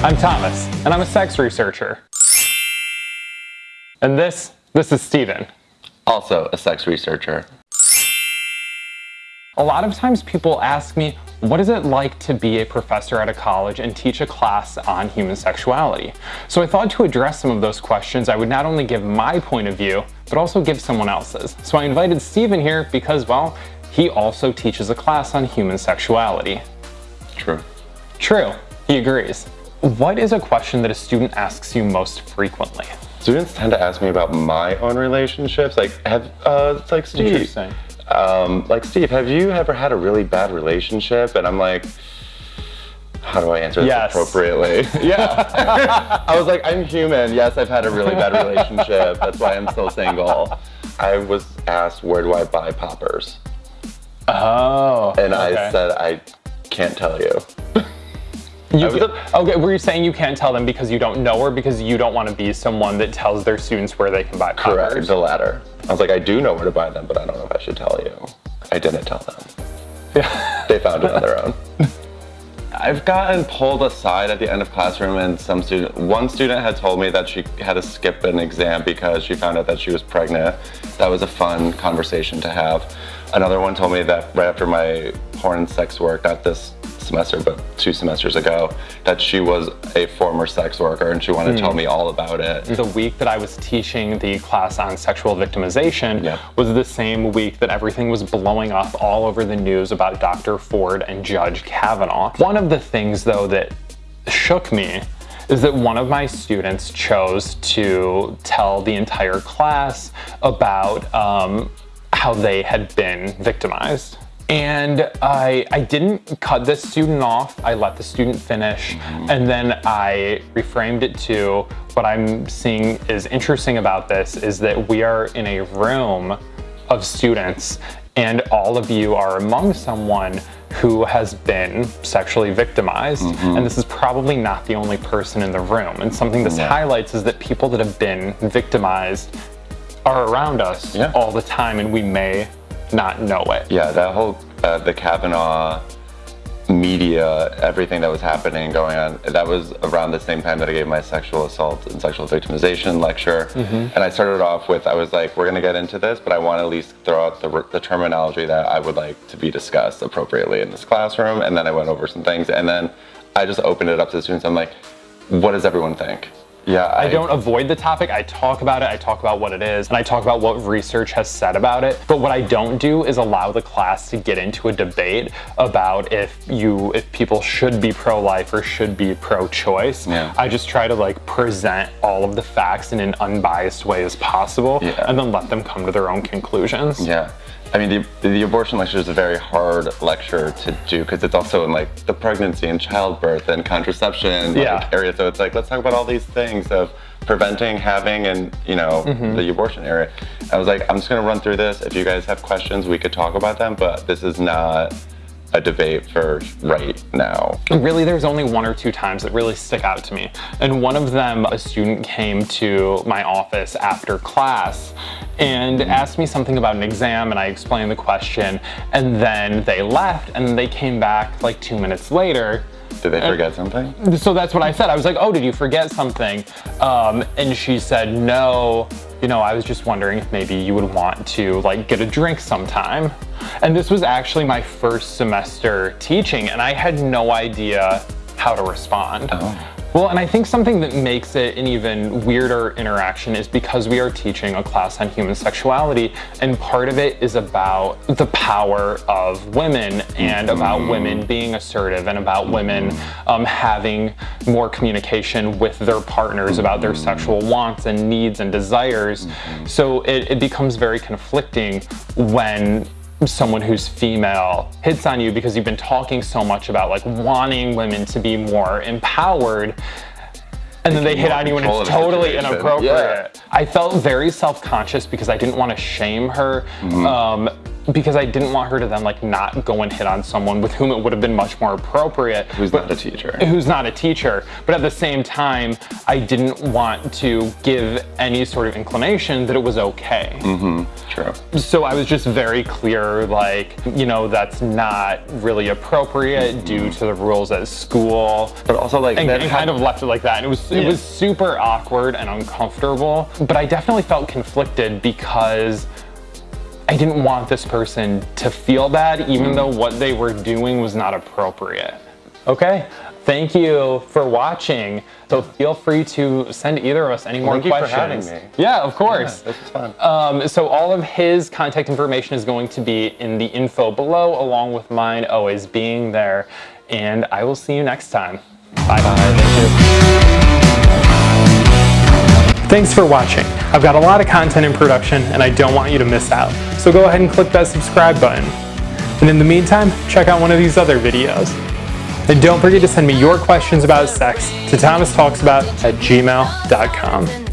I'm Thomas, and I'm a sex researcher. And this, this is Steven. Also a sex researcher. A lot of times people ask me, what is it like to be a professor at a college and teach a class on human sexuality? So I thought to address some of those questions, I would not only give my point of view, but also give someone else's. So I invited Steven here because, well, he also teaches a class on human sexuality. True. True, he agrees. What is a question that a student asks you most frequently? Students tend to ask me about my own relationships. Like, have, uh, it's like Steve. Interesting. Um, like, Steve, have you ever had a really bad relationship? And I'm like, how do I answer this Yes. appropriately? yeah. I was like, I'm human. Yes, I've had a really bad relationship. That's why I'm still single. I was asked, where do I buy poppers? Oh. And okay. I said, I can't tell you. You I was okay, were you saying you can't tell them because you don't know or because you don't want to be someone that tells their students where they can buy Correct, poppers? the latter. I was like, I do know where to buy them, but I don't know if I should tell you. I didn't tell them. Yeah. They found it on their own. I've gotten pulled aside at the end of classroom and some student, one student had told me that she had to skip an exam because she found out that she was pregnant. That was a fun conversation to have. Another one told me that right after my porn and sex work, not this semester, but two semesters ago, that she was a former sex worker and she wanted to tell me all about it. The week that I was teaching the class on sexual victimization was the same week that everything was blowing up all over the news about Dr. Ford and Judge Kavanaugh. One of the things, though, that shook me is that one of my students chose to tell the entire class about um, how they had been victimized. And I, I didn't cut this student off. I let the student finish. Mm-hmm. And then I reframed it to what I'm seeing is interesting about this is that we are in a room of students and all of you are among someone who has been sexually victimized. Mm-hmm. And this is probably not the only person in the room. And something this Yeah. highlights is that people that have been victimized are around us Yeah. all the time and we may not know it. Yeah, that whole uh, the Kavanaugh media, everything that was happening and going on, that was around the same time that I gave my sexual assault and sexual victimization lecture. And I started off with, I was like, we're gonna get into this, but I want to at least throw out the, the terminology that I would like to be discussed appropriately in this classroom. And then I went over some things, and then I just opened it up to the students. I'm like, what does everyone think? Yeah, I don't avoid the topic, I talk about it, I talk about what it is, and I talk about what research has said about it. But what I don't do is allow the class to get into a debate about if you if people should be pro-life or should be pro-choice. Yeah. I just try to like present all of the facts in an unbiased way as possible Yeah. and then let them come to their own conclusions. Yeah. I mean, the, the abortion lecture is a very hard lecture to do because it's also in like the pregnancy and childbirth and contraception like, Yeah. area. So it's like, let's talk about all these things of preventing, having, and you know, Mm-hmm. the abortion area. I was like, I'm just gonna run through this. If you guys have questions, we could talk about them, but this is not a debate for right now. Really, there's only one or two times that really stick out to me. And one of them, a student came to my office after class and asked me something about an exam, and I explained the question. And then they left, and they came back like two minutes later. Did they forget something? So that's what I said. I was like, "Oh, did you forget something?" Um, and she said, "No. You know, I was just wondering if maybe you would want to like get a drink sometime." And this was actually my first semester teaching, and I had no idea how to respond. Oh. Well, and I think something that makes it an even weirder interaction is because we are teaching a class on human sexuality, and part of it is about the power of women and about women being assertive and about women um, having more communication with their partners about their sexual wants and needs and desires. So it, it becomes very conflicting when someone who's female hits on you because you've been talking so much about like wanting women to be more empowered and then they hit on you and it's totally situation. inappropriate. Yeah. I felt very self-conscious because I didn't want to shame her. Mm-hmm. Um, because I didn't want her to then like not go and hit on someone with whom it would have been much more appropriate. Who's not a teacher. Who's not a teacher. But at the same time, I didn't want to give any sort of inclination that it was okay. Mm-hmm. True. So I was just very clear, like, you know, that's not really appropriate due to the rules at school. But also like and, that and had- kind of left it like that. And it was it Yeah. was super awkward and uncomfortable. But I definitely felt conflicted because I didn't want this person to feel bad, even though what they were doing was not appropriate. Okay. Thank you for watching. So feel free to send either of us any more thank you for questions. having me. Yeah, of course. this is fun. Um, so all of his contact information is going to be in the info below, along with mine always being there. And I will see you next time. Bye bye. Thanks for watching. I've got a lot of content in production and I don't want you to miss out. So go ahead and click that subscribe button. And in the meantime, check out one of these other videos. And don't forget to send me your questions about sex to thomastalksabout at gmail.com.